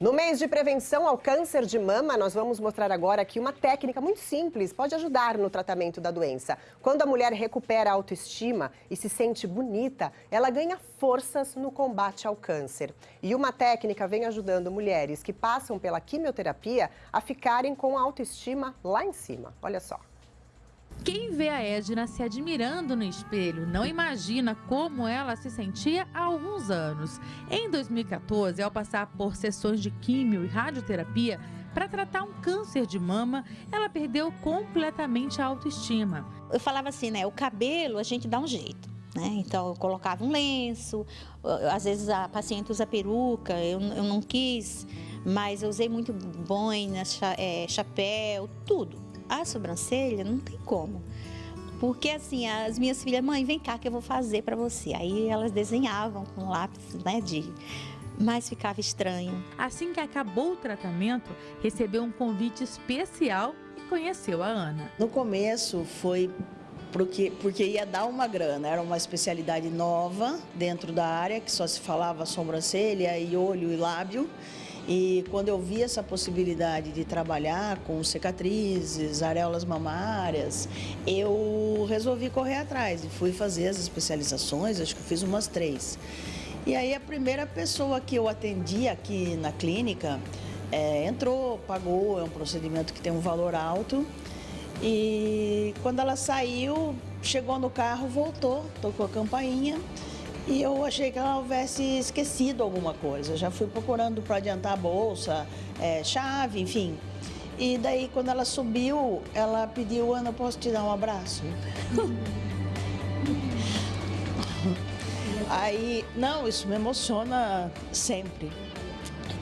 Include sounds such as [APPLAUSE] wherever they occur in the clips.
No mês de prevenção ao câncer de mama, nós vamos mostrar agora que uma técnica muito simples pode ajudar no tratamento da doença. Quando a mulher recupera a autoestima e se sente bonita, ela ganha forças no combate ao câncer. E uma técnica vem ajudando mulheres que passam pela quimioterapia a ficarem com a autoestima lá em cima. Olha só. Vê a Edna se admirando no espelho não imagina como ela se sentia há alguns anos. Em 2014, ao passar por sessões de químio e radioterapia para tratar um câncer de mama, ela perdeu completamente a autoestima. Eu falava assim, né? O cabelo a gente dá um jeito. Né? Então eu colocava um lenço, às vezes a paciente usa peruca, eu, eu não quis, mas eu usei muito boina, é, chapéu, tudo. A sobrancelha não tem como. Porque assim, as minhas filhas, mãe, vem cá que eu vou fazer para você. Aí elas desenhavam com lápis, né, de mas ficava estranho. Assim que acabou o tratamento, recebeu um convite especial e conheceu a Ana. No começo foi porque, porque ia dar uma grana, era uma especialidade nova dentro da área, que só se falava sobrancelha e olho e lábio. E quando eu vi essa possibilidade de trabalhar com cicatrizes, areolas mamárias, eu resolvi correr atrás e fui fazer as especializações, acho que fiz umas três. E aí a primeira pessoa que eu atendi aqui na clínica é, entrou, pagou, é um procedimento que tem um valor alto. E quando ela saiu, chegou no carro, voltou, tocou a campainha e eu achei que ela houvesse esquecido alguma coisa. Já fui procurando para adiantar a bolsa, é, chave, enfim. E daí, quando ela subiu, ela pediu, Ana, posso te dar um abraço? [LAUGHS] aí, não, isso me emociona sempre.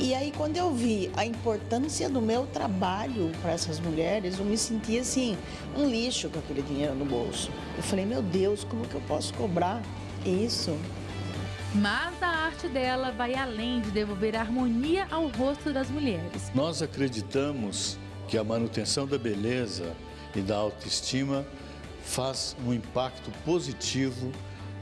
E aí, quando eu vi a importância do meu trabalho para essas mulheres, eu me senti assim, um lixo com aquele dinheiro no bolso. Eu falei, meu Deus, como que eu posso cobrar isso. Mas a arte dela vai além de devolver harmonia ao rosto das mulheres. Nós acreditamos que a manutenção da beleza e da autoestima faz um impacto positivo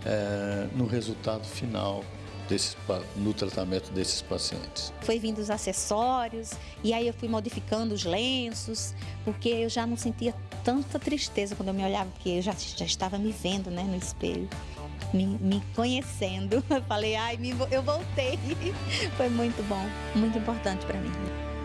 é, no resultado final Desse, no tratamento desses pacientes. Foi vindo os acessórios e aí eu fui modificando os lenços, porque eu já não sentia tanta tristeza quando eu me olhava, porque eu já, já estava me vendo né, no espelho me, me conhecendo. [LAUGHS] Eu falei, ai, me, eu voltei. [LAUGHS] Foi muito bom, muito importante para mim.